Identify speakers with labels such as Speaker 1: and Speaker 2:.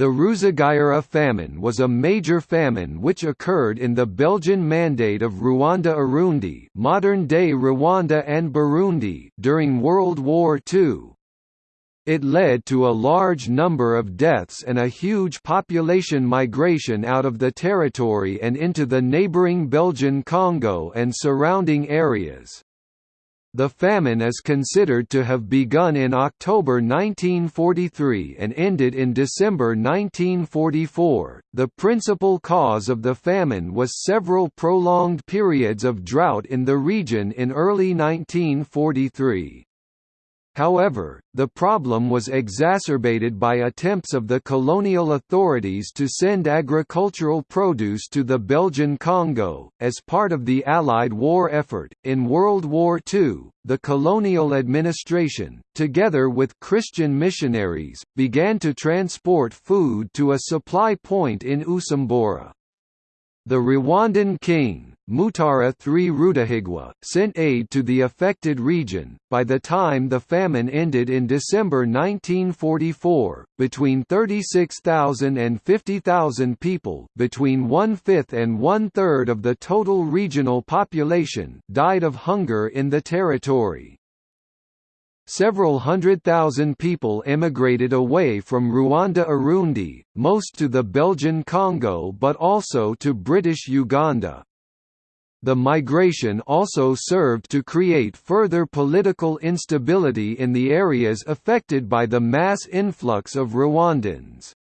Speaker 1: The Ruzagayura famine was a major famine which occurred in the Belgian Mandate of Rwanda-Urundi modern-day Rwanda and Burundi during World War II. It led to a large number of deaths and a huge population migration out of the territory and into the neighbouring Belgian Congo and surrounding areas. The famine is considered to have begun in October 1943 and ended in December 1944. The principal cause of the famine was several prolonged periods of drought in the region in early 1943. However, the problem was exacerbated by attempts of the colonial authorities to send agricultural produce to the Belgian Congo. As part of the Allied war effort, in World War II, the colonial administration, together with Christian missionaries, began to transport food to a supply point in Usumbura. The Rwandan king, Mutara III Rudahigwa, sent aid to the affected region. By the time the famine ended in December 1944, between 36,000 and 50,000 people, between one-fifth and one-third of the total regional population, died of hunger in the territory. Several hundred thousand people emigrated away from Rwanda-Urundi, most to the Belgian Congo but also to British Uganda. The migration also served to create further political instability in the areas affected by the mass influx of Rwandans.